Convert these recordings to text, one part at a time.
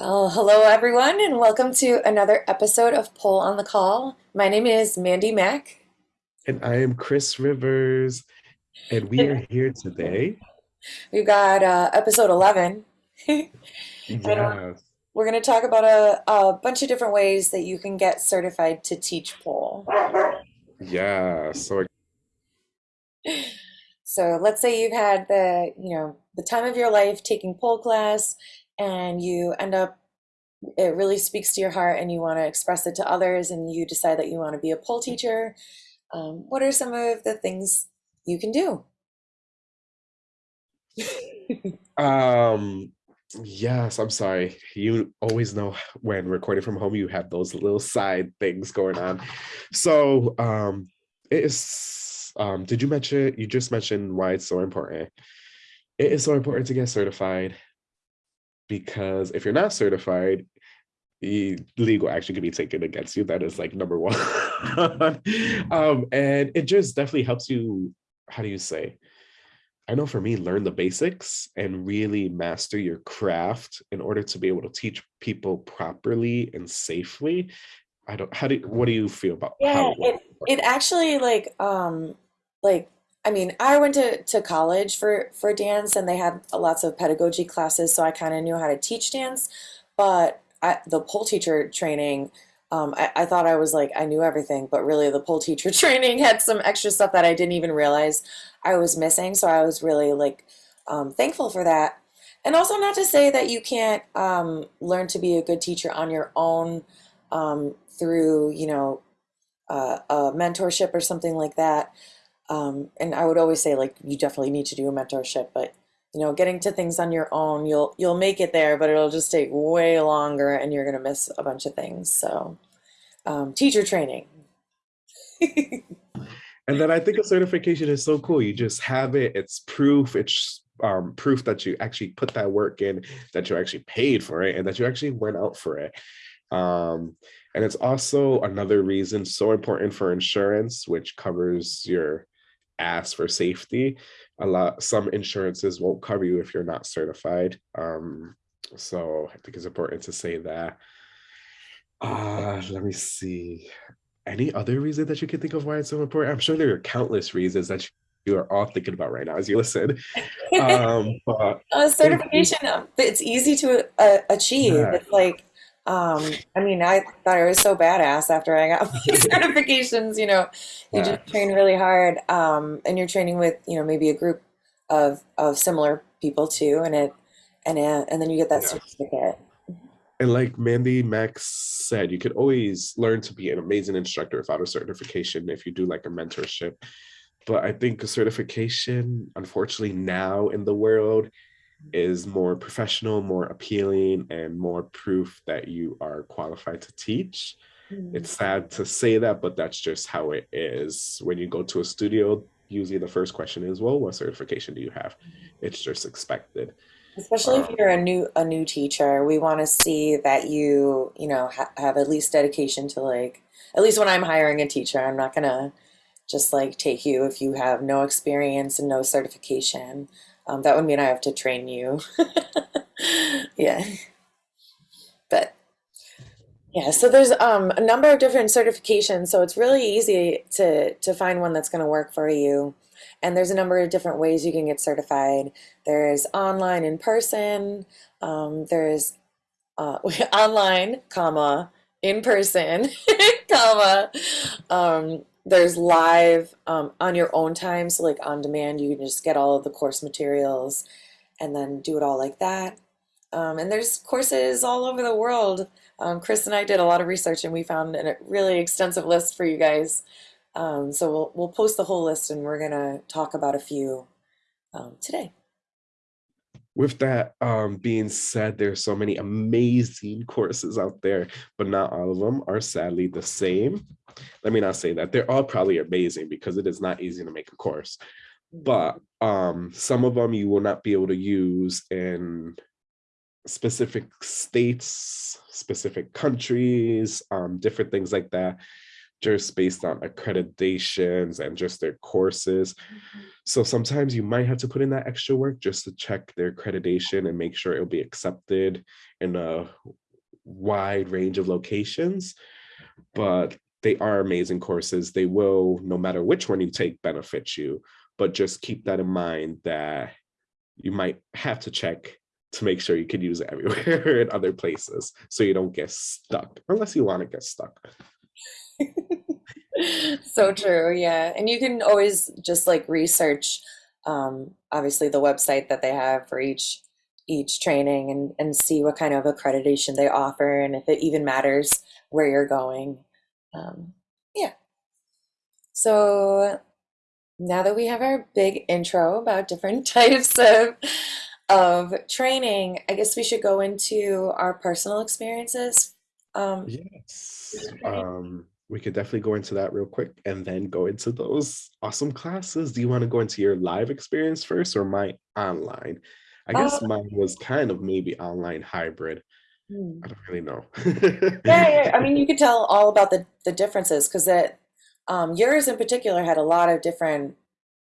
Well, hello everyone, and welcome to another episode of Pole on the Call. My name is Mandy Mack. And I am Chris Rivers, and we are here today. We've got uh, episode 11. and Yes, we're going to talk about a, a bunch of different ways that you can get certified to teach pole. yeah. So So let's say you've had the, you know, the time of your life taking pole class, and you end up, it really speaks to your heart, and you want to express it to others, and you decide that you want to be a pole teacher. Um, what are some of the things you can do? um yes, I'm sorry. You always know when recording from home, you have those little side things going on. So um it is um did you mention you just mentioned why it's so important? It is so important to get certified because if you're not certified, legal action can be taken against you. That is like number one. um, and it just definitely helps you, how do you say? I know for me, learn the basics and really master your craft in order to be able to teach people properly and safely. I don't, how do, what do you feel about Yeah, it it it actually like um like I mean I went to to college for for dance and they had lots of pedagogy classes so I kind of knew how to teach dance but I, the pole teacher training um I, I thought I was like I knew everything but really the pole teacher training had some extra stuff that I didn't even realize I was missing so I was really like um thankful for that and also not to say that you can't um learn to be a good teacher on your own um through you know uh, a mentorship or something like that. Um, and I would always say like you definitely need to do a mentorship, but you know, getting to things on your own, you'll you'll make it there, but it'll just take way longer, and you're gonna miss a bunch of things. So, um, teacher training. And then I think a certification is so cool. You just have it, it's proof, it's um, proof that you actually put that work in, that you actually paid for it, and that you actually went out for it. Um, and it's also another reason so important for insurance, which covers your ass for safety. A lot, some insurances won't cover you if you're not certified. Um, so I think it's important to say that. Uh, let me see. Any other reason that you can think of why it's so important? I'm sure there are countless reasons that you are all thinking about right now as you listen. Um, but Uh, certification, um, it's easy to uh, achieve. yeah, It's like, um, I mean, I thought I was so badass after I got my certifications. You know, you just train really hard, um, and you're training with, you know, maybe a group of of similar people too, and it, and uh, and then you get that Yes. certificate. And like Mandy Max said, you could always learn to be an amazing instructor without a certification if you do like a mentorship. But I think a certification, unfortunately, now in the world is more professional, more appealing, and more proof that you are qualified to teach. Mm. It's sad to say that, but that's just how it is. When you go to a studio, usually the first question is, well, what certification do you have? It's just expected. Especially if Um, you're a new a new teacher, we want to see that you, you know, ha have at least dedication to like, at least when I'm hiring a teacher, I'm not gonna just like take you if you have no experience and no certification. Um, that would mean I have to train you. Yeah, but yeah, so there's um, a number of different certifications, so it's really easy to to find one that's going to work for you. And there's a number of different ways you can get certified. There's online, in person. Um, there's uh, online, comma, in person, comma. Um, there's live um, on your own time, so like on demand, you can just get all of the course materials and then do it all like that. Um, and there's courses all over the world. Um, Chris and I did a lot of research and we found a really extensive list for you guys. Um, so we'll we'll post the whole list and we're gonna talk about a few um, today. With that um, being said, there's so many amazing courses out there, but not all of them are sadly the same. Let me not say that. They're all probably amazing because it is not easy to make a course, but um, some of them you will not be able to use in specific states, specific countries, um, different things like that. Just based on accreditations and just their courses. Mm-hmm. So sometimes you might have to put in that extra work just to check their accreditation and make sure it'll be accepted in a wide range of locations. But they are amazing courses. They will, no matter which one you take, benefit you. But just keep that in mind that you might have to check to make sure you can use it everywhere in other places so you don't get stuck unless you want to get stuck. So true, yeah. And you can always just like research um, obviously the website that they have for each each training and, and see what kind of accreditation they offer and if it even matters where you're going. Um, yeah. So now that we have our big intro about different types of of training, I guess we should go into our personal experiences. Um, Yes. Um, we could definitely go into that real quick and then go into those awesome classes. Do you want to go into your live experience first or my online? I uh, guess mine was kind of maybe online hybrid. hmm. I don't really know. yeah, yeah, I mean, you could tell all about the the differences because that um, yours in particular had a lot of different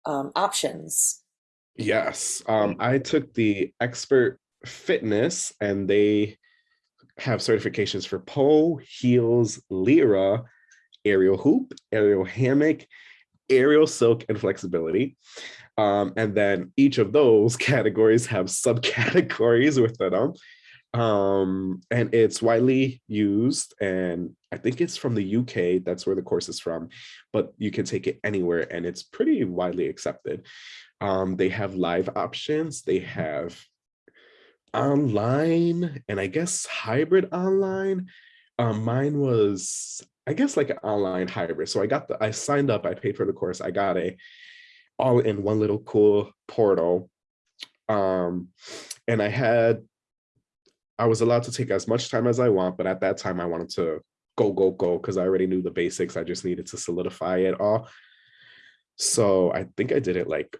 um, options. Yes, um, I took the expert fitness and they have certifications for pole, heels, lyra, aerial hoop, aerial hammock, aerial silk, and flexibility. Um, and then each of those categories have subcategories within them. Um, and it's widely used, and I think it's from the UK, that's where the course is from, but you can take it anywhere and it's pretty widely accepted. Um, they have live options, they have online and I guess hybrid online. Um, mine was, I guess, like an online hybrid. So I got the, I signed up, I paid for the course, I got a all in one little cool portal. Um, and I had, I was allowed to take as much time as I want, but at that time I wanted to go, go, go, because I already knew the basics. I just needed to solidify it all. So I think I did it like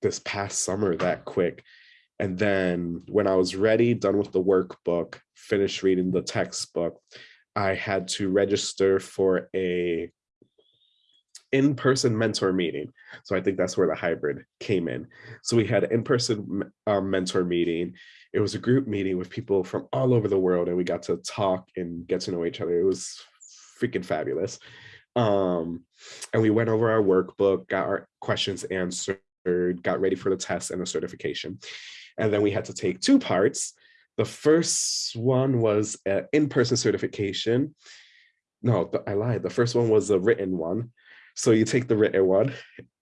this past summer that quick. And then when I was ready, done with the workbook, finished reading the textbook, I had to register for a in-person mentor meeting. So I think that's where the hybrid came in. So we had an in-person um, mentor meeting. It was a group meeting with people from all over the world and we got to talk and get to know each other. It was freaking fabulous. Um, and we went over our workbook, got our questions answered, got ready for the test and the certification. And then we had to take two parts. The first one was an in-person certification. No, I lied. The first one was a written one. So you take the written one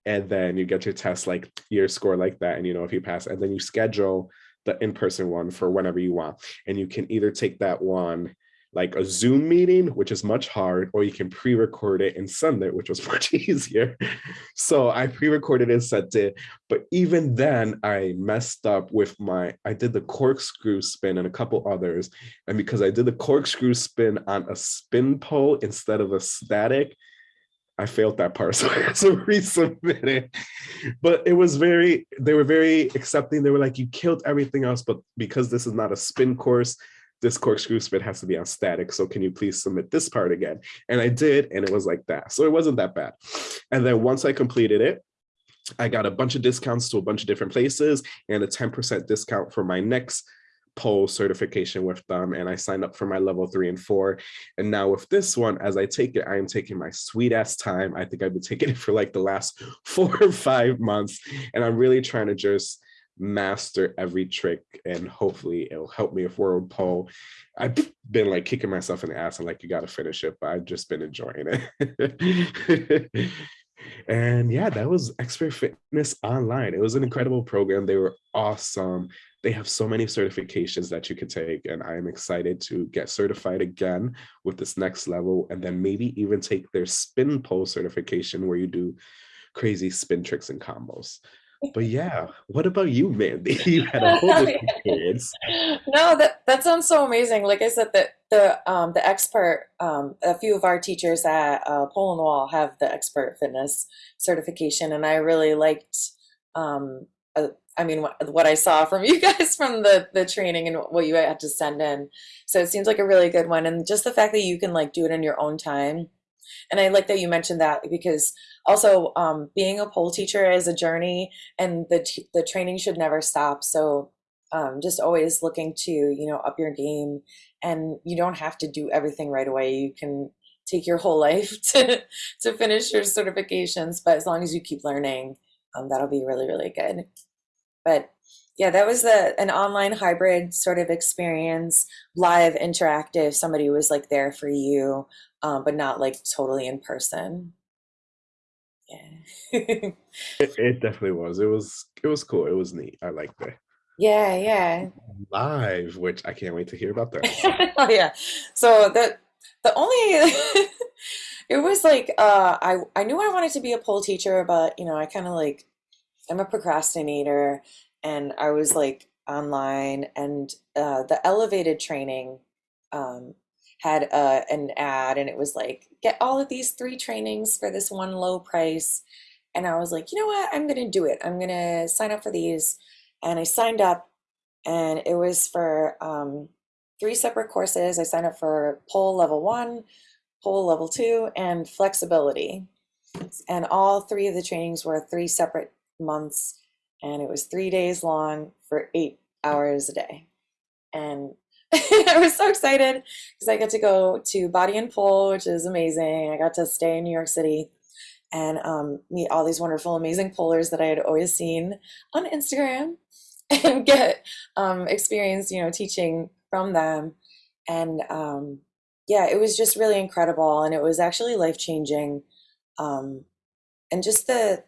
and then you get your test like your score like that and you know if you pass and then you schedule the in-person one for whenever you want and you can either take that one like a Zoom meeting, which is much hard, or you can pre-record it and send it, which was much easier. So I pre-recorded and sent it, but even then I messed up with my, I did the corkscrew spin and a couple others. And because I did the corkscrew spin on a spin pole instead of a static, I failed that part, so I had to resubmit it. But it was very, they were very accepting. They were like, you killed everything else, but because this is not a spin course, this corkscrew spin has to be on static. So can you please submit this part again? And I did, and it was like that. So it wasn't that bad. And then once I completed it, I got a bunch of discounts to a bunch of different places and a 10% discount for my next pole certification with them and I signed up for my level three and four. And now with this one, as I take it, I am taking my sweet ass time. I think I've been taking it for like the last four or five months. And I'm really trying to just master every trick and hopefully it'll help me with world pole i've been like kicking myself in the ass and like you got to finish it but i've just been enjoying it. And yeah that was expert fitness online. It was an incredible program. They were awesome. They have so many certifications that you could take and i am excited to get certified again with this next level and then maybe even take their spin pole certification where you do crazy spin tricks and combos but yeah, what about you, Mandy? You had a whole different experience. No, that that sounds so amazing. Like I said, the the um, the expert, um, a few of our teachers at uh, Pole and Wall have the expert fitness certification, and I really liked. Um, uh, I mean, what, what I saw from you guys from the the training and what you had to send in. So it seems like a really good one, and just the fact that you can like do it in your own time and I like that you mentioned that because also um, being a pole teacher is a journey, and the the training should never stop. So um, just always looking to you know up your game, and you don't have to do everything right away. You can take your whole life to to finish your certifications, but as long as you keep learning, um, that'll be really really good. But yeah, that was the an online hybrid sort of experience, live interactive. Somebody was like there for you, um, but not like totally in person. Yeah. It, it definitely was. It was it was cool. It was neat. I liked it. Yeah, yeah. Live, which I can't wait to hear about that. So Oh yeah. So the the only it was like uh I I knew I wanted to be a pole teacher, but you know, I kind of like I'm a procrastinator and I was like online and uh the elevated training um had uh an ad and it was like get all of these three trainings for this one low price and I was like, you know what? I'm gonna do it. I'm gonna sign up for these. And I signed up and it was for um, three separate courses. I signed up for pole level one, pole level two, and flexibility. And all three of the trainings were three separate months, and it was three days long for eight hours a day. And I was so excited because I got to go to Body and Pole, which is amazing. I got to stay in New York City and um, meet all these wonderful, amazing polars that I had always seen on Instagram and get um, experience, you know, teaching from them. And um, yeah, it was just really incredible. And it was actually life changing. Um, and just the,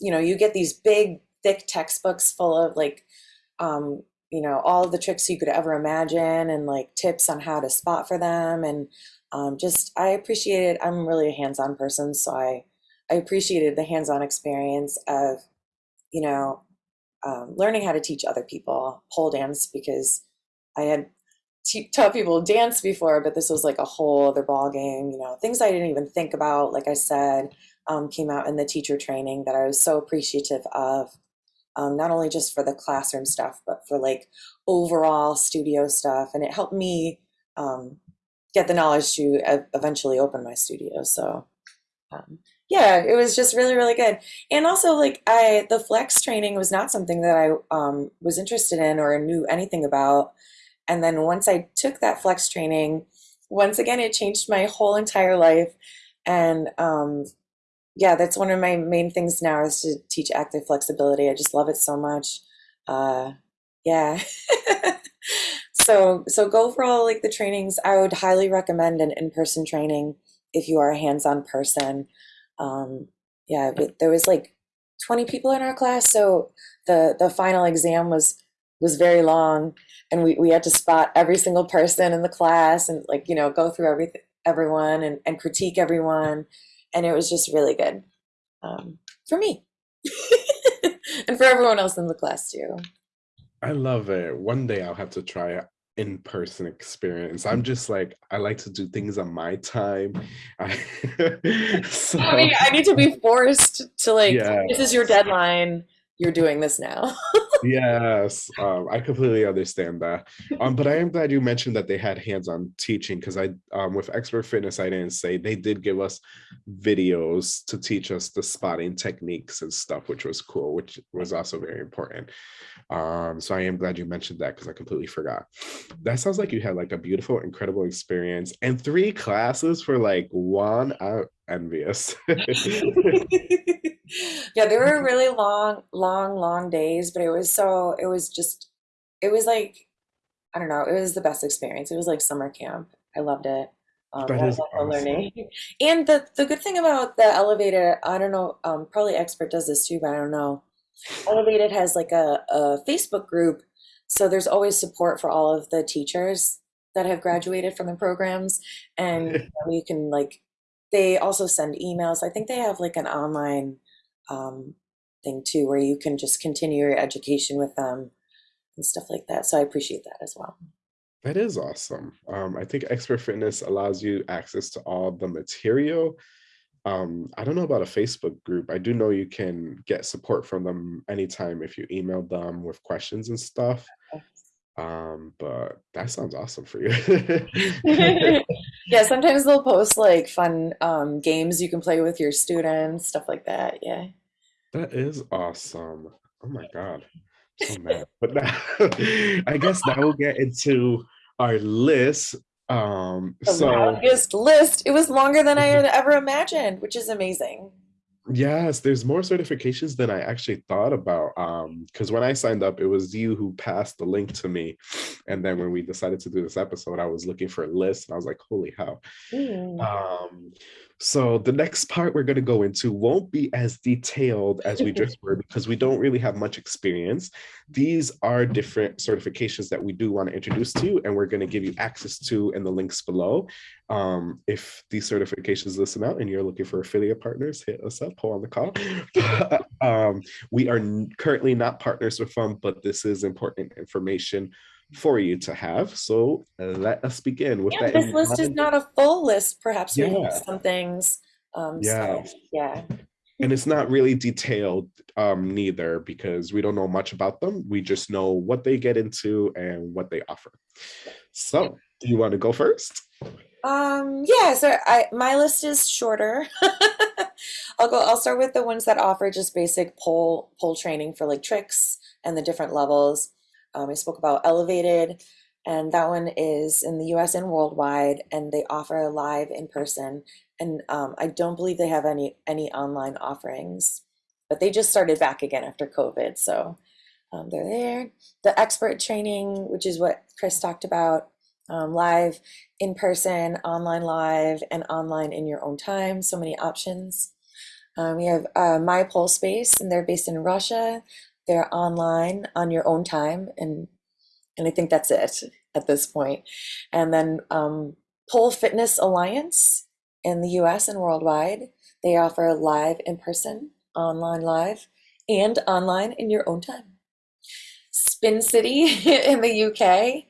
you know, you get these big, thick textbooks full of like, um, you know, all the tricks you could ever imagine and like tips on how to spot for them. And um, just, I appreciated, I'm really a hands on person. So I, I appreciated the hands on experience of, you know, um, learning how to teach other people pole dance because I had taught people dance before, but this was like a whole other ball game. You know, things I didn't even think about. Like I said, um, came out in the teacher training that I was so appreciative of. Um, not only just for the classroom stuff, but for like overall studio stuff, and it helped me um, get the knowledge to eventually open my studio. So um, yeah, it was just really, really good. And also, like, I the flex training was not something that I um, was interested in or knew anything about. And then once I took that flex training, once again, it changed my whole entire life. And um, yeah, that's one of my main things now is to teach active flexibility. I just love it so much. Uh, yeah. So, so go for all like the trainings. I would highly recommend an in-person training if you are a hands-on person. Um, yeah, but there was like 20 people in our class, so the the final exam was was very long, and we we had to spot every single person in the class and like you know go through everything everyone and, and critique everyone, and it was just really good um, for me and for everyone else in the class too. I love it. One day I'll have to try a in-person experience. I'm just like I like to do things on my time. I, I mean, I need to be forced to like, this is your deadline. You're doing this now. Yes, um, I completely understand that. Um, but I am glad you mentioned that they had hands-on teaching because I, um, with Expert Fitness, I didn't say they did give us videos to teach us the spotting techniques and stuff, which was cool, which was also very important. Um, so I am glad you mentioned that because I completely forgot. That sounds like you had like a beautiful, incredible experience and three classes for like one. I'm envious. Yeah, they were really long, long, long days, but it was so, it was just, it was like, I don't know, it was the best experience. It was like summer camp. I loved it. Um, That is awesome. learning. And the the good thing about the elevator, I don't know, um, probably expert does this too, but I don't know. Elevated has like a, a Facebook group, so there's always support for all of the teachers that have graduated from the programs, and you know, you can like they also send emails. I think they have like an online um, thing too, where you can just continue your education with them and stuff like that. So I appreciate that as well. That is awesome. Um, I think Expert Fitness allows you access to all the material. Um, I don't know about a Facebook group. I do know you can get support from them anytime if you email them with questions and stuff. Um, but that sounds awesome for you. Yeah, sometimes they'll post like fun um, games you can play with your students, stuff like that. Yeah. That is awesome. Oh my God. So mad. But now, I guess now we'll get into our list. Um, The so longest list. It was longer than I had ever imagined, which is amazing. Yes, there's more certifications than I actually thought about. Um, because when I signed up, it was you who passed the link to me. And then when we decided to do this episode, I was looking for a list and I was like, holy hell. Mm. Um, so the next part we're going to go into won't be as detailed as we just were because we don't really have much experience. These are different certifications that we do want to introduce to you, and we're going to give you access to in the links below. Um, if these certifications listen out and you're looking for affiliate partners, hit us up, Pole on the Call. um, we are currently not partners with them, but this is important information for you to have. So let us begin with Yeah, that. this list is not a full list. Perhaps we Yeah. missed some things. Um, Yeah. so yeah. and it's not really detailed um neither because we don't know much about them we just know what they get into and what they offer so do you want to go first Um, yeah, so I my list is shorter. I'll go, I'll start with the ones that offer just basic pole pole training for like tricks and the different levels. Um, I spoke about Elevated, and that one is in the US and worldwide, and they offer live in person. And um, I don't believe they have any any online offerings, but they just started back again after COVID, so um, they're there. The expert training, which is what Chris talked about, um, live in person, online live, and online in your own time. So many options. Um, we have uh, My Pole Space, and they're based in Russia. They're online on your own time, and and I think that's it at this point. And then um, Pole Fitness Alliance in the U.S. and worldwide. They offer live in person, online live, and online in your own time. Spin City in the UK.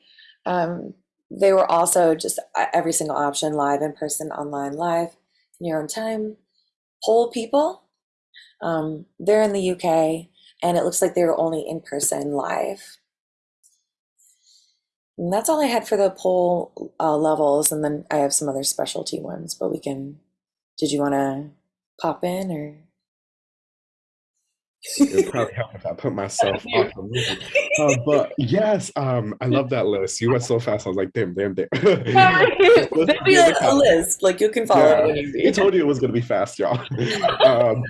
Um, they were also just uh, every single option live, in person, online, live, in your own time. Pole People, um, they're in the UK, and it looks like they were only in person live. And that's all I had for the poll uh, levels, and then I have some other specialty ones, but we can. Did you want to pop in or? It would probably help if i put myself off a little uh, but yes um i love that list you went so fast i was like damn damn damn There'll be a, the list, like you can follow Yeah, it. when he you told you it was gonna be fast, y'all. um,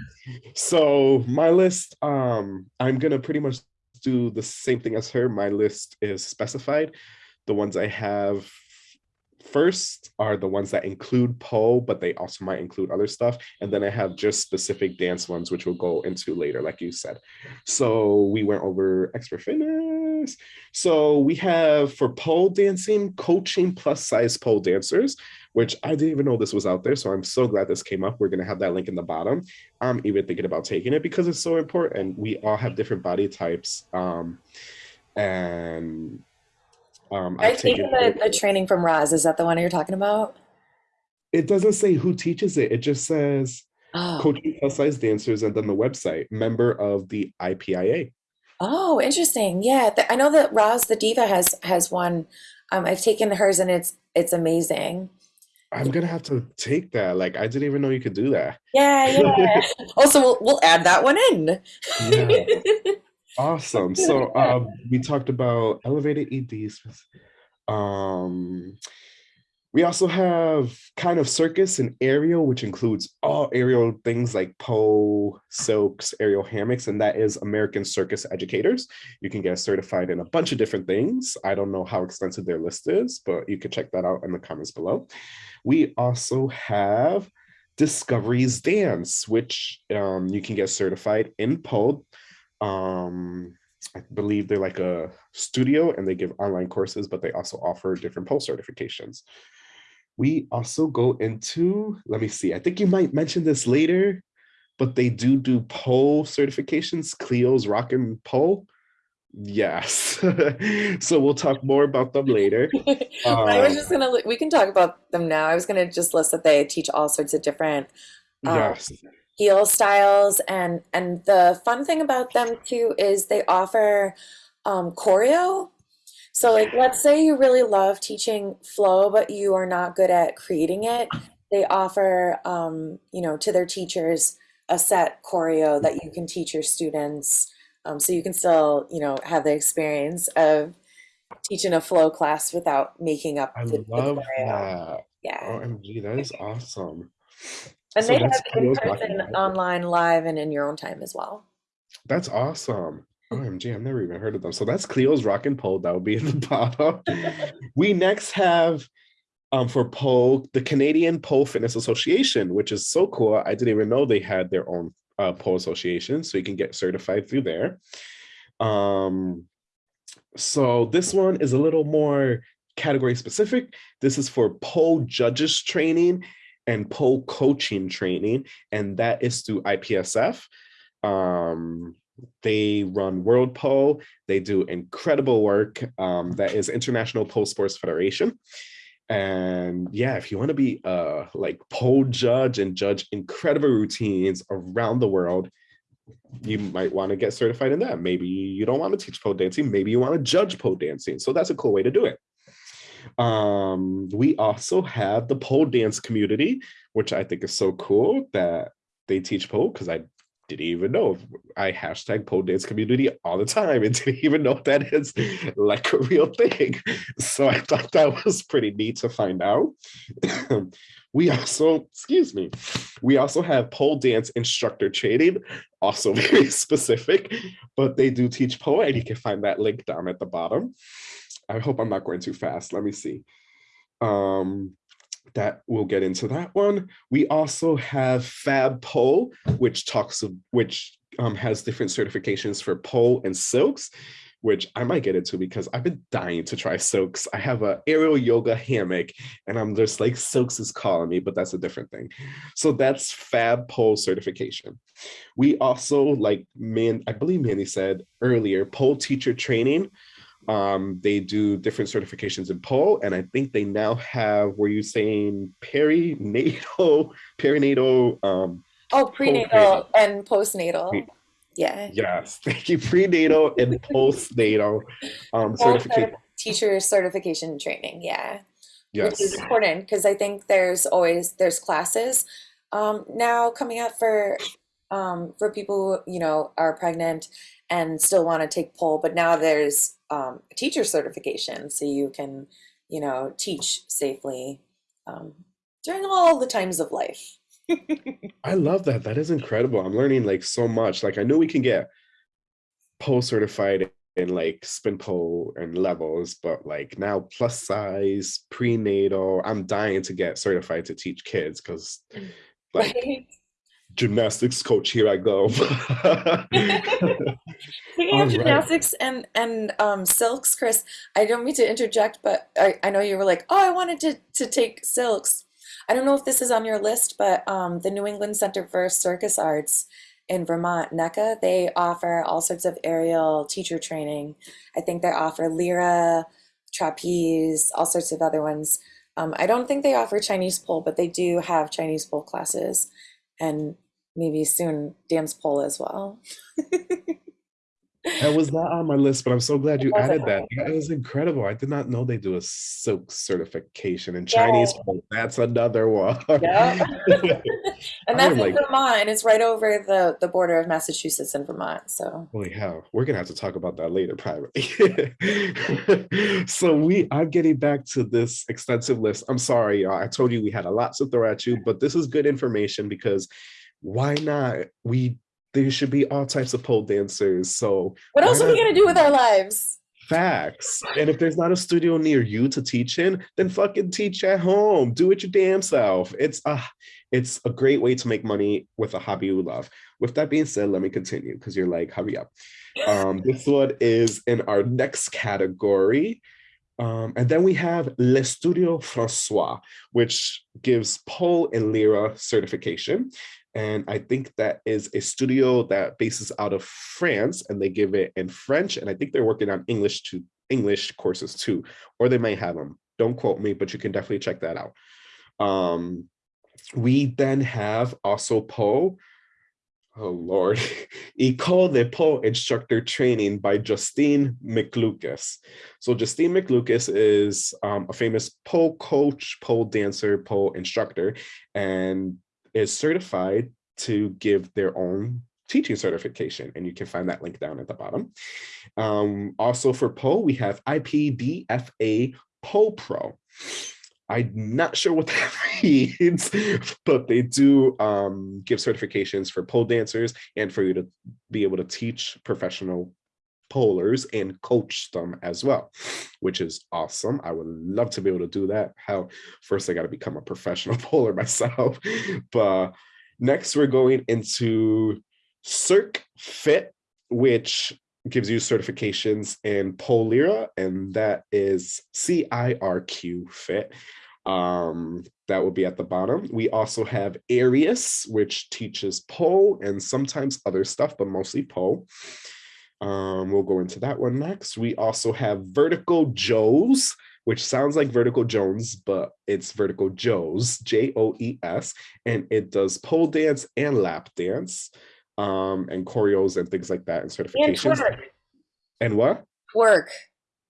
so my list, um, I'm gonna pretty much do the same thing as her. My list is specified. The ones I have first are the ones that include pole, but they also might include other stuff. And then I have just specific dance ones, which we'll go into later, like you said. So we went over expert fitness. So we have for pole dancing, coaching plus size pole dancers which I didn't even know this was out there. So I'm so glad this came up. We're going to have that link in the bottom. I'm even thinking about taking it because it's so important. We all have different body types. Um, and um, I've I've taken taken the, the training from Roz. Is that the one you're talking about? it doesn't say who teaches it. It just says Oh, coaching plus size dancers and then the website, member of the IPIA. oh, interesting. Yeah, th- I know that Roz the Diva has has one. Um, I've taken hers and it's it's amazing. I'm going to have to take that. Like, I didn't even know you could do that. Yeah, yeah. Also, we'll we'll add that one in. Yeah. Awesome. So um, we talked about elevated EDs. Um, we also have kind of circus and aerial, which includes all aerial things like pole, silks, aerial hammocks, and that is American Circus Educators. You can get certified in a bunch of different things. I don't know how extensive their list is, but you can check that out in the comments below. We also have Discoveries Dance, which um, you can get certified in pole um i believe they're like a studio and they give online courses but they also offer different pole certifications. We also go into let me see i think you might mention this later but they do do pole certifications cleo's rock and pole. Yes. So we'll talk more about them later. I was Um, just gonna, we can talk about them now. I was gonna just list that they teach all sorts of different um, yes heel styles, and and the fun thing about them too is they offer um, choreo. So, like, let's say you really love teaching flow, but you are not good at creating it. They offer, um, you know, to their teachers a set choreo that you can teach your students, um, so you can still, you know, have the experience of teaching a flow class without making up I the, the love choreo. that. Yeah. OMG, that is awesome. And So they have in Cleo's Rock and person, online, live, and in your own time as well. That's awesome. OMG, I've never even heard of them. So that's Cleo's Rock and Pole that will be in the bottom. We next have um, for pole, the Canadian Pole Fitness Association, which is so cool. I didn't even know they had their own uh, pole association, so you can get certified through there. Um, so this one is a little more category specific. This is for pole judges training and pole coaching training, and that is through IPSF. Um, they run World Pole. They do incredible work. Um, that is International Pole Sports Federation. And yeah, if you want to be a like pole judge and judge incredible routines around the world, you might want to get certified in that. Maybe you don't want to teach pole dancing. Maybe you want to judge pole dancing. So that's a cool way to do it. Um, we also have the pole dance community, which I think is so cool that they teach pole because I didn't even know. I hashtag pole dance community all the time and didn't even know that is like a real thing. So I thought that was pretty neat to find out. we also, excuse me, we also have pole dance instructor training, also very specific, but they do teach pole and you can find that link down at the bottom. I hope I'm not going too fast. Let me see. Um, that we'll get into that one. We also have Fab Pole, which talks of which um, has different certifications for pole and silks, which I might get into because I've been dying to try silks. I have a aerial yoga hammock and I'm just like silks is calling me, but that's a different thing. So that's Fab Pole certification. We also like man, I believe Manny said earlier, pole teacher training. Um, they do different certifications in pole, and I think they now have, were you saying perinatal, perinatal, um, Oh, prenatal and postnatal. Pre- Yeah. Yes, thank you, prenatal and postnatal um, certification. teacher certification training, yeah. Yes. Which is important because I think there's always there's classes um, now coming up for um, for people who, you know, are pregnant and still want to take pole, but now there's um, a teacher certification so you can, you know, teach safely um, during all the times of life. I love that. That is incredible. I'm learning like so much. Like I know we can get pole certified in like spin pole and levels, but like now plus size, prenatal, I'm dying to get certified to teach kids because like Right? Gymnastics coach, here I go. Speaking of right. gymnastics and and um, silks, Chris, I don't mean to interject, but I, I know you were like, oh, I wanted to to take silks. I don't know if this is on your list, but um, the New England Center for Circus Arts in Vermont, NECCA, they offer all sorts of aerial teacher training. I think they offer lyra, trapeze, all sorts of other ones. Um, I don't think they offer Chinese pole, but they do have Chinese pole classes, and maybe soon dance pole as well. That was not on my list, but I'm so glad you added that. That is incredible. I did not know they do a silk certification and Yeah. Chinese. pole. That's another one. Yeah. And that's in like, Vermont, it's right over the, the border of Massachusetts and Vermont. So holy hell, we're gonna have to talk about that later privately. so we, I'm getting back to this extensive list. I'm sorry, y'all. I told you we had a lot to throw at you, but this is good information because why not? We there should be all types of pole dancers. So what else are we gonna do with our lives? Facts. And if there's not a studio near you to teach in, then fucking teach at home. Do it your damn self. It's a, it's a great way to make money with a hobby you love. With that being said, let me continue because you're like, hurry up. Um, this one is in our next category. Um, and then we have Le Studio Francois, which gives pole and lyra certification. And I think that is a studio that bases out of France and they give it in French. And I think they're working on English to English courses too, or they might have them. Don't quote me, but you can definitely check that out. Um, we then have also Poe. Oh Lord. École de Pole Instructor Training by Justine McLucas. So Justine McLucas is um, a famous pole coach, pole dancer, pole instructor, and is certified to give their own teaching certification. And you can find that link down at the bottom. Um, also for pole, we have IPDFA Pole Pro. I'm not sure what that means, but they do um, give certifications for pole dancers and for you to be able to teach professional polers and coach them as well, which is awesome. I would love to be able to do that. How first I got to become a professional poler myself. But next we're going into Cirque Fit, which gives you certifications in Pole Lyra, and that is CIRQ Fit. Um, that will be at the bottom. We also have Arius, which teaches pole and sometimes other stuff, but mostly pole. Um, we'll go into that one next. We also have Vertical Joes, which sounds like Vertical Jones, but it's Vertical Joes, J-O-E-S, and it does pole dance and lap dance um, and choreos and things like that and certifications. And. And what? Twerk.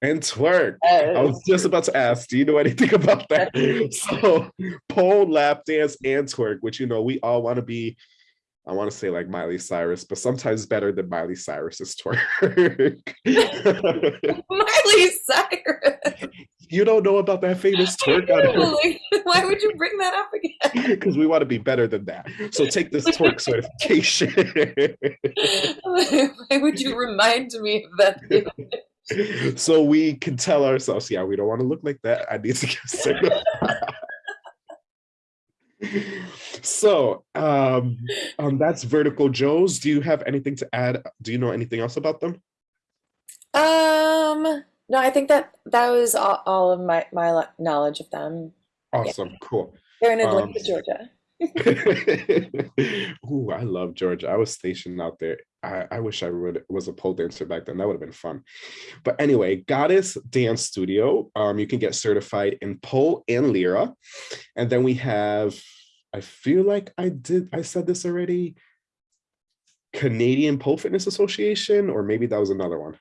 And twerk. I was just about to ask, do you know anything about that? so pole, lap dance, and twerk, which you know we all want to be. I want to say like Miley Cyrus, but sometimes better than Miley Cyrus's twerk. Miley Cyrus. You don't know about that famous twerk? Why would you bring that up again? Because we want to be better than that. So take this twerk certification. Why would you remind me of that? so we can tell ourselves, yeah, we don't want to look like that. I need to get certified. So um, um that's vertical joes do you have anything to add do you know anything else about them um no, I think that that was all, all of my my knowledge of them. Awesome, yeah. cool. They're in Atlanta, um, Georgia. Ooh, I love Georgia. I was stationed out there. I, I wish I would was a pole dancer back then. That would have been fun. But anyway, Goddess Dance Studio. Um, you can get certified in pole and lyra, and then we have. I feel like I did. I said this already. Canadian Pole Fitness Association, or maybe that was another one.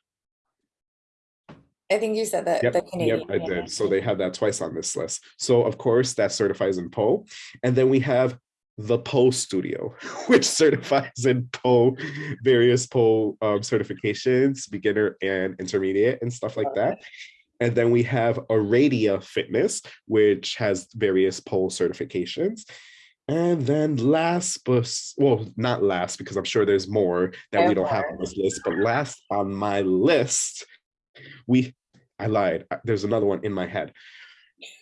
I think you said that yep, the Canadian. Yep, I did. So they have that twice on this list. So of course that certifies in pole. And then we have the pole studio, which certifies in pole, various pole um, certifications, beginner and intermediate and stuff like that. And then we have Aradia Fitness, which has various pole certifications. And then last, but well, not last, because I'm sure there's more that we don't have on this list, but last on my list we i lied there's another one in my head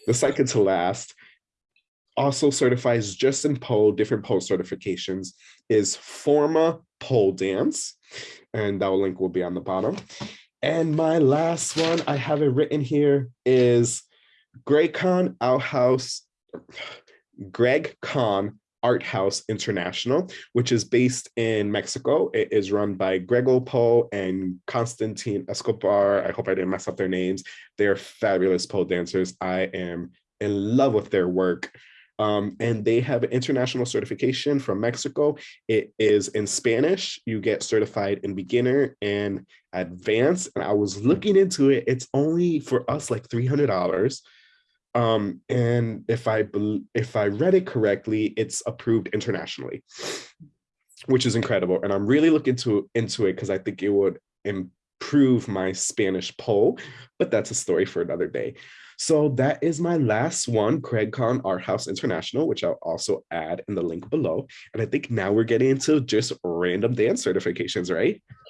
the second to last also certifies just in pole different pole certifications is forma pole dance and that link will be on the bottom and my last one i have it written here is greg con outhouse greg con Art House International, which is based in Mexico. It is run by Grego Poe and Constantine Escobar. I hope I didn't mess up their names. They're fabulous pole dancers. I am in love with their work. Um, and they have an international certification from Mexico. It is in Spanish. You get certified in beginner and advanced. And I was looking into it. It's only for us like $300 um, and if I if I read it correctly, it's approved internationally, which is incredible. And I'm really looking to into it because I think it would improve my Spanish pole, but that's a story for another day. So that is my last one, CraigCon Art House International, which I'll also add in the link below. And I think now we're getting into just random dance certifications, right?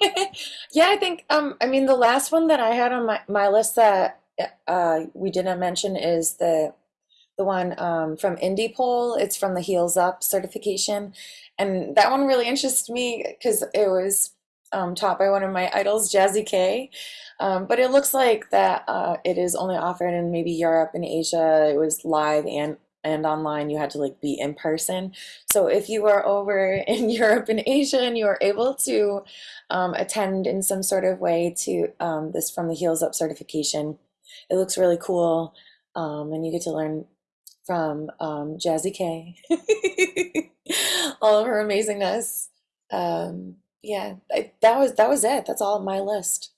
yeah, I think, um, I mean, the last one that I had on my, my list that uh, we didn't mention is the the one um, from Indie Pole. It's from the Heels Up certification, and that one really interests me because it was um, taught by one of my idols, Jazzy K. Um, but it looks like that uh, it is only offered in maybe Europe and Asia. It was live and and online you had to like be in person so if you are over in Europe and Asia and you are able to um, attend in some sort of way to um, this from the heels up certification it looks really cool. Um, and you get to learn from um, Jazzy K, all of her amazingness. Yeah, I, that was that was it. That's all on my list.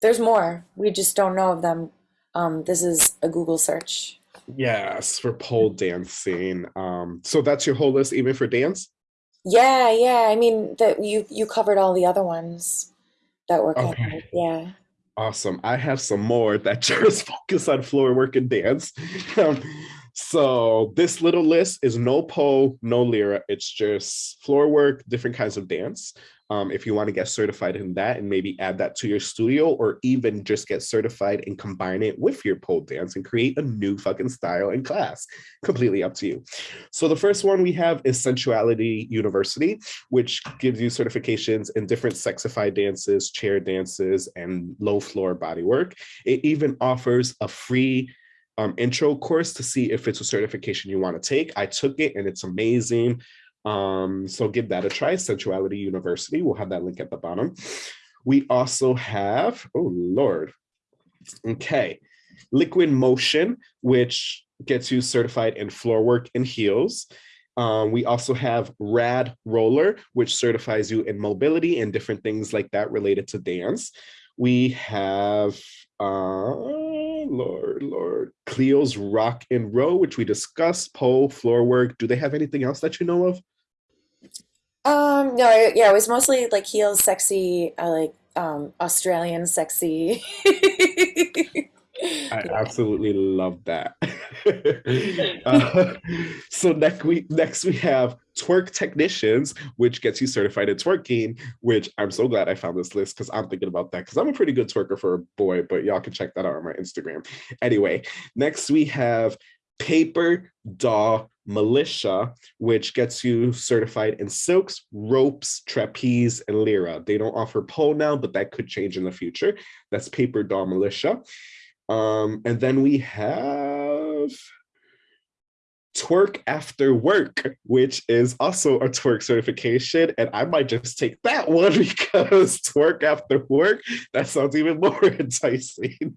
There's more. We just don't know of them. Um, this is a Google search. Yes, for pole dancing. Um, so that's your whole list, even for dance? Yeah, yeah. I mean that you you covered all the other ones that were Okay, covered. Yeah. awesome. I have some more that just focus on floor work and dance. Um, so this little list is no pole, no lyra. It's just floor work, different kinds of dance. Um, if you want to get certified in that and maybe add that to your studio or even just get certified and combine it with your pole dance and create a new fucking style in class, completely up to you. So the first one we have is Sensuality University, which gives you certifications in different sexified dances, chair dances, and low floor body work. It even offers a free um, intro course to see if it's a certification you want to take. I took it and it's amazing. Um, so give that a try, Sensuality University. We'll have that link at the bottom. We also have, oh Lord, okay, Liquid Motion, which gets you certified in floor work and heels. Um, we also have Rad Roller, which certifies you in mobility and different things like that related to dance. We have, uh, Lord, Lord, Cleo's Rock and Roll, which we discussed, pole, floor work. Do they have anything else that you know of? Um, no, I, yeah, it was mostly like heels, sexy, I like um Australian sexy. I absolutely love that. Uh, so next we next we have twerk technicians, which gets you certified in twerking. Which I'm so glad I found this list because I'm thinking about that because I'm a pretty good twerker for a boy. But y'all can check that out on my Instagram. Anyway, next we have Paper Doll Militia, which gets you certified in silks, ropes, trapeze, and lyra. They don't offer pole now, but that could change in the future. That's Paper Doll Militia. Um, and then we have twerk after work, which is also a twerk certification. And I might just take that one because twerk after work, that sounds even more enticing.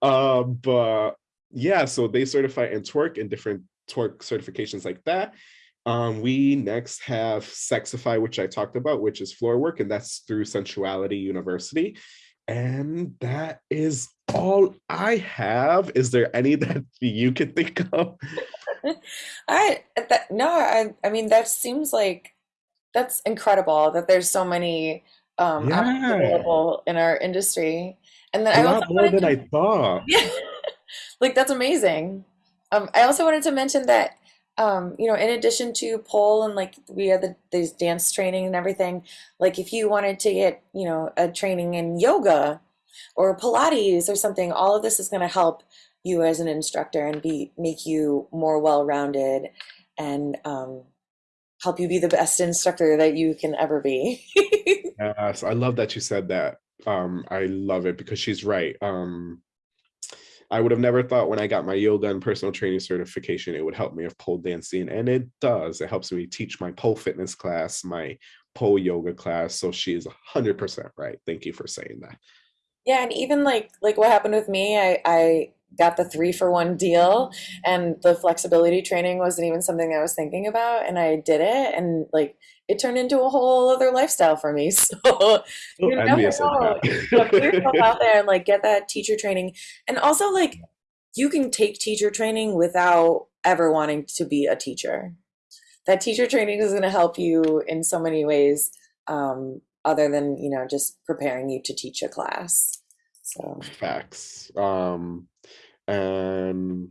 Um, but yeah, so they certify in twerk and different twerk certifications like that. Um, we next have Sexify, which I talked about, which is floor work, and that's through Sensuality University. And that is all I have. Is there any that you can think of? I that no, I I mean that seems like that's incredible that there's so many um Yeah, available in our industry. And then a I lot more than to I thought. yeah, like that's amazing. Um, I also wanted to mention that um, you know, in addition to pole and like we have the these dance training and everything, like if you wanted to get, you know, a training in yoga or Pilates or something, all of this is going to help you as an instructor and be make you more well-rounded and um, help you be the best instructor that you can ever be. Yes, I love that you said that. Um, I love it because she's right. Um, I would have never thought when I got my yoga and personal training certification, it would help me with pole dancing. And it does. It helps me teach my pole fitness class, my pole yoga class. So she is 100% right. Thank you for saying that. Yeah, and even like like what happened with me, I I got the three for one deal, and the flexibility training wasn't even something I was thinking about, and I did it, and like it turned into a whole other lifestyle for me. So So you never know, put yourself out there and like get that teacher training, and also like you can take teacher training without ever wanting to be a teacher. That teacher training is going to help you in so many ways, um, other than you know just preparing you to teach a class. So. Facts. Um, and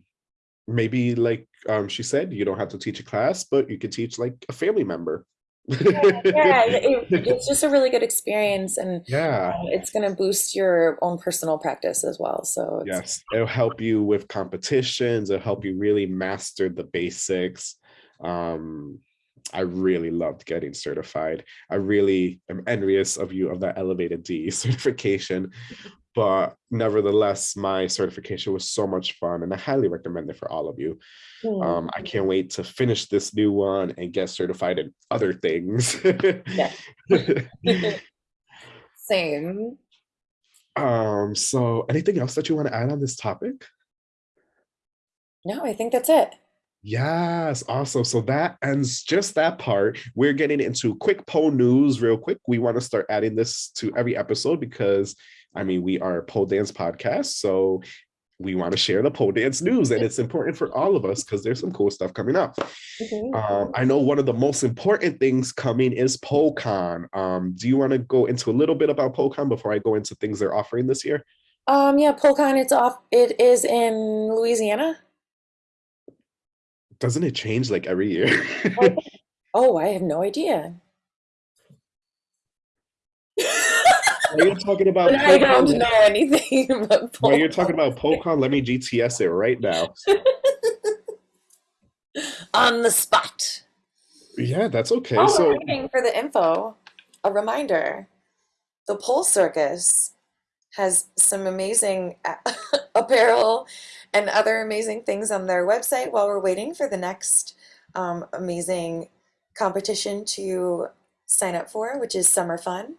maybe like um, she said, you don't have to teach a class, but you could teach like a family member. Yeah, it, it's just a really good experience, and Yeah. uh, it's going to boost your own personal practice as well. So it's Yes, it'll help you with competitions. It'll help you really master the basics. Um, I really loved getting certified. I really am envious of you of that elevated D certification, but nevertheless, my certification was so much fun, and I highly recommend it for all of you. hmm, Um, I can't wait to finish this new one and get certified in other things. same. um, so anything else that you want to add on this topic? No, I think that's it. Yes, awesome. So that ends just that part. We're getting into quick pole news real quick. We want to start adding this to every episode because I mean we are a pole dance podcast. So we want to share the pole dance news and it's important for all of us because there's some cool stuff coming up. Mhm. Um, I know one of the most important things coming is PoleCon. Um, do you want to go into a little bit about PoleCon before I go into things they're offering this year? Um, yeah, PoleCon, it's off. It is in Louisiana. Doesn't it change like every year? Oh, I have no idea. While you're talking about I don't know anything about while you're talking about PoleCon, let me GTS it right now. On the spot. Yeah, that's okay. While So waiting for the info, a reminder: the Pole Circus has some amazing apparel and other amazing things on their website. While we're waiting for the next um, amazing competition to sign up for, which is Summer Fun.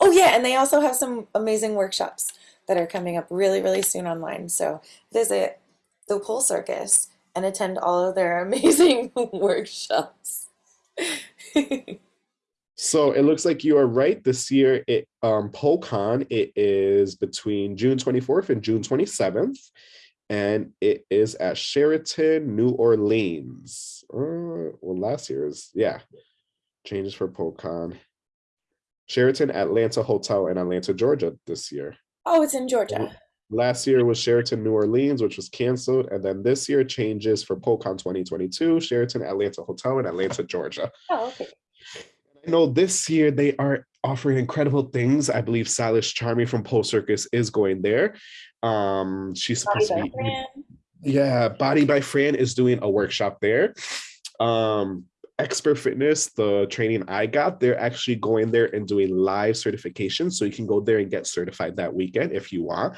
Oh yeah, and they also have some amazing workshops that are coming up really, really soon online. So visit the Pole Circus and attend all of their amazing workshops. So it looks like you are right. This year, it um it is between June 24th and June 27th, and it is at Sheraton, New Orleans. Uh, well, last year's yeah, changes for PoleCon. Sheraton, Atlanta Hotel in Atlanta, Georgia this year. Oh, it's in Georgia. Last year was Sheraton, New Orleans, which was canceled, and then this year changes for PoleCon 2022, Sheraton, Atlanta Hotel in Atlanta, Georgia. Oh, okay. I know this year they are offering incredible things. I believe Silas Charming from Pole Circus is going there. Um, she's supposed to be yeah, Body by Fran is doing a workshop there. Um, X-Pert Fitness, the training I got, they're actually going there and doing live certification. So you can go there and get certified that weekend if you want.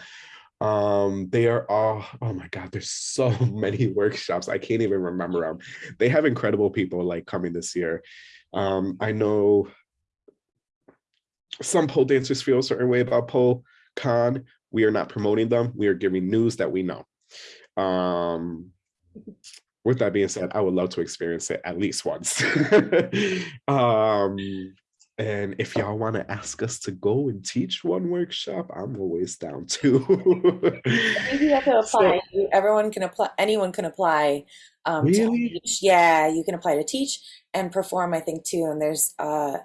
Um, they are all, oh my God, there's so many workshops. I can't even remember them. They have incredible people like coming this year. Um, I know some pole dancers feel a certain way about pole con. We are not promoting them. We are giving news that we know. Um, with that being said, I would love to experience it at least once. um, and if y'all want to ask us to go and teach one workshop, I'm always down too. You have to apply. You- Everyone can apply. Anyone can apply. Um, to Really? teach. Yeah, you can apply to teach and perform. I think too. And there's, uh,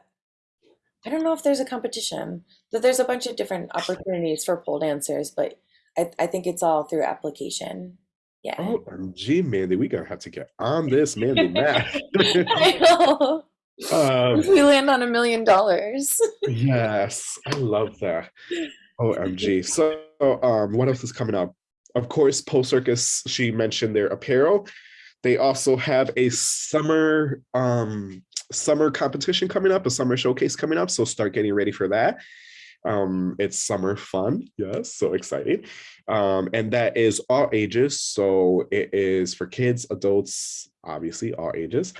I don't know if there's a competition, but there's a bunch of different opportunities for pole dancers. But I, I think it's all through application. Yeah. OMG, Mandy, we gonna have to get on this Mandy math. I know. Um, we land on a million dollars. Yes, I love that. OMG. So, um, what else is coming up? Of course, Pole Circus, she mentioned their apparel. They also have a summer um summer competition coming up, a summer showcase coming up. So start getting ready for that. Um, it's summer fun. Yes, so exciting. Um, and that is all ages. So it is for kids, adults, obviously all ages.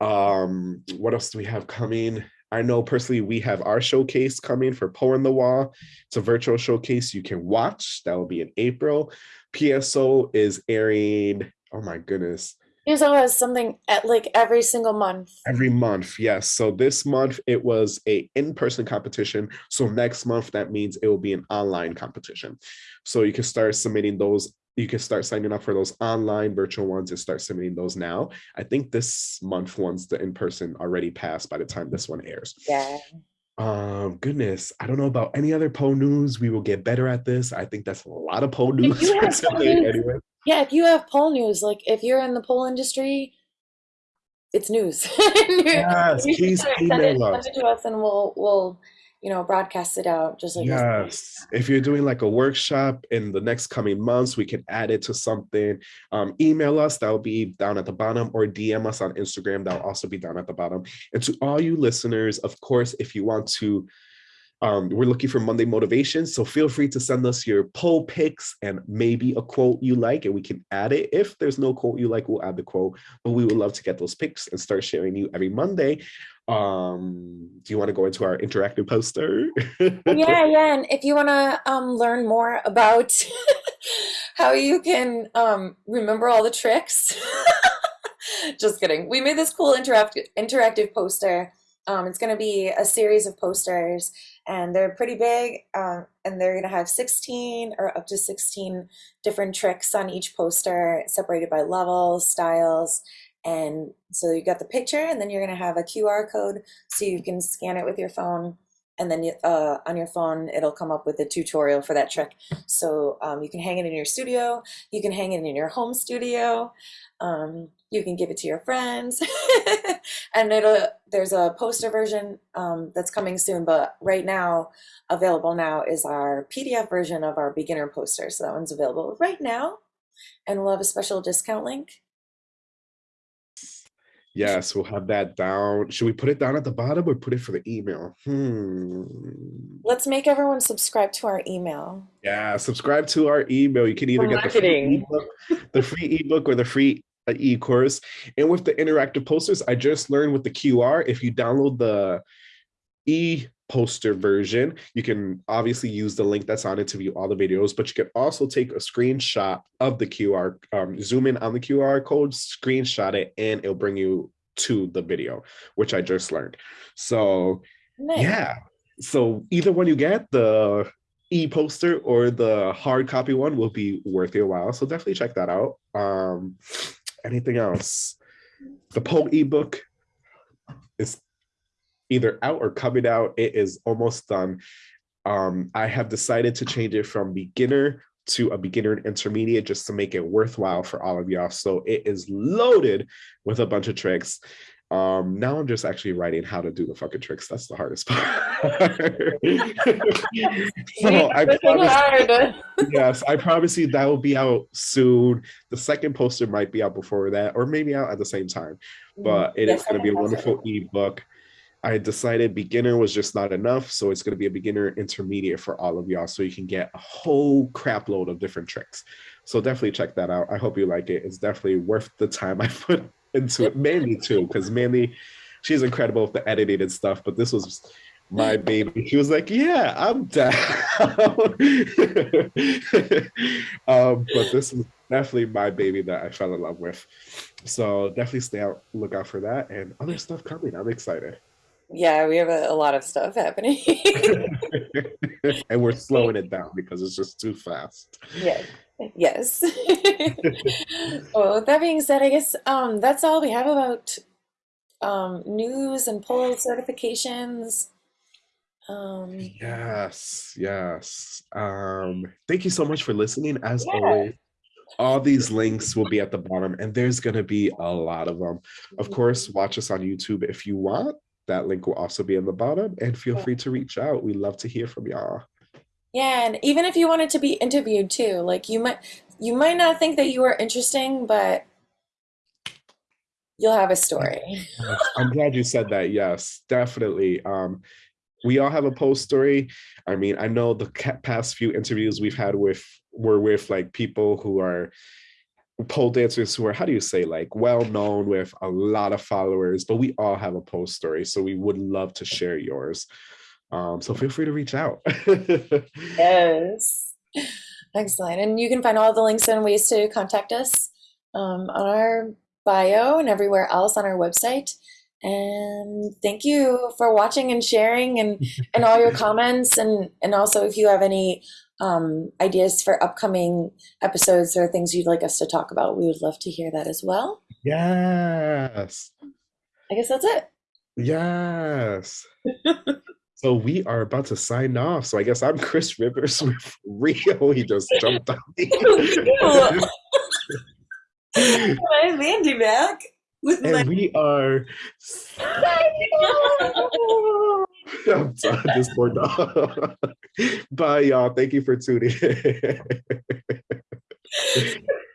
Um, what else do we have coming? I know personally we have our showcase coming for Pole on the Call. It's a virtual showcase you can watch. That will be in April. PSO is airing, oh my goodness, Here's always something at like every single month. every month. Yes. So this month it was a in-person competition. So next month that means it will be an online competition. So you can start submitting those. You can start signing up for those online virtual ones and start submitting those now. I think this month ones the in-person already passed by the time this one airs. Yeah. Um, goodness, I don't know about any other pole news. We will get better at this. I think that's a lot of pole news you have pole today news- anyway. Yeah, if you have pole news, like if you're in the pole industry, it's news. Yes, please send email it, us. Send it to us and we'll we'll you know broadcast it out just like. Yes. If you're doing like a workshop in the next coming months, we can add it to something. Um, email us, that'll be down at the bottom, or DM us on Instagram, that'll also be down at the bottom. And to all you listeners, of course, if you want to, um, we're looking for Monday motivation. So feel free to send us your pole picks and maybe a quote you like, and we can add it. If there's no quote you like, we'll add the quote. But we would love to get those picks and start sharing you every Monday. Um, do you want to go into our interactive poster? yeah, yeah. And if you want to um, learn more about how you can um, remember all the tricks. Just kidding. We made this cool interactive interactive poster. Um, it's going to be a series of posters, and they're pretty big. Um, and they're going to have 16 or up to 16 different tricks on each poster, separated by levels, styles, and so you got the picture, and then you're going to have a QR code, so you can scan it with your phone and then uh, on your phone it'll come up with a tutorial for that trick. So um, you can hang it in your studio you can hang it in your home studio um, you can give it to your friends and it'll there's a poster version um, that's coming soon but right now available now is our pdf version of our beginner poster. So that one's available right now and we'll have a special discount link Yes, we'll have that down. Should we put it down at the bottom or put it for the email? Hmm. let's make everyone subscribe to our email Yeah, subscribe to our email. You can either For get the free ebook, the free ebook or the free uh, e-course. And with the interactive posters, I just learned with the QR, if you download the e-poster version, you can obviously use the link that's on it to view all the videos, but you can also take a screenshot of the QR, um, zoom in on the QR code, screenshot it, and it'll bring you to the video, which I just learned. So nice. yeah. So either one you get, the e-poster or the hard copy one will be worth your while. So definitely check that out. Um, anything else? The Poe ebook is either out or coming out. It is almost done. Um, I have decided to change it from beginner to a beginner and intermediate just to make it worthwhile for all of y'all. So it is loaded with a bunch of tricks. Um, now I'm just actually writing how to do the fucking tricks. That's the hardest part. so I promise, hard. yes, I promise you that will be out soon. The second poster might be out before that, or maybe out at the same time. But it is Yes, going to be a wonderful ebook. I decided beginner was just not enough, so it's going to be a beginner intermediate for all of y'all, so you can get a whole crap load of different tricks. So definitely check that out. I hope you like it. It's definitely worth the time I put into it. Mandy too, because Mandy, she's incredible with the editing and stuff. But this was my baby. She was like, "Yeah, I'm down." um, but this is definitely my baby that I fell in love with. So definitely stay out, look out for that, and other stuff coming. I'm excited. Yeah, we have a, a lot of stuff happening. and we're slowing it down because it's just too fast. yeah. Yes. well, with that being said, I guess um, that's all we have about um, news and pole certifications. Um, Yes, yes. Um, thank you so much for listening. As Yeah. always, all these links will be at the bottom, and there's gonna be a lot of them. Of course, watch us on YouTube if you want. That link will also be in the bottom, and feel free to reach out. We love to hear from y'all. yeah, and even if you wanted to be interviewed too, like you might you might not think that you are interesting, but you'll have a story. I'm glad you said that. Yes, definitely. Um, we all have a post story. I mean, I know the past few interviews we've had with were with like people who are pole dancers who are how do you say like well known with a lot of followers, but we all have a post story, so we would love to share yours. Um, so feel free to reach out. Yes. Excellent. And you can find all the links and ways to contact us um, on our bio and everywhere else on our website. And thank you for watching and sharing and, and all your comments. And, and also, if you have any um, ideas for upcoming episodes or things you'd like us to talk about, we would love to hear that as well. yes. I guess that's it. Yes. so we are about to sign off. So I guess I'm Chris Rivers with Rio. He just jumped on me. I'm Andy back with and we are. I'm done. This poor dog. Bye, y'all. Thank you for tuning in.